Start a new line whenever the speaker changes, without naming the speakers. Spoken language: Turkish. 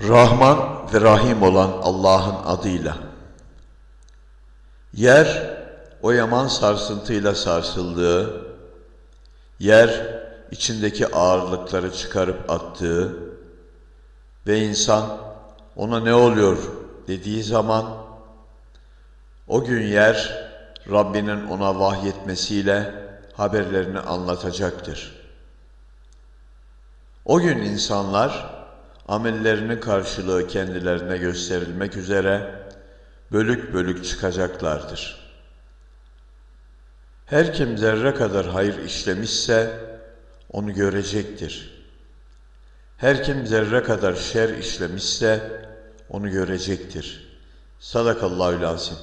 Rahman ve Rahim olan Allah'ın adıyla. Yer o yaman sarsıntıyla sarsıldığı, yer içindeki ağırlıkları çıkarıp attığı ve insan ona ne oluyor dediği zaman o gün yer Rabbinin ona vahyetmesiyle haberlerini anlatacaktır. O gün insanlar amellerinin karşılığı kendilerine gösterilmek üzere bölük bölük çıkacaklardır. Her kim zerre kadar hayır işlemişse onu görecektir. Her kim zerre kadar şer işlemişse onu görecektir. Sadakallahü lazim.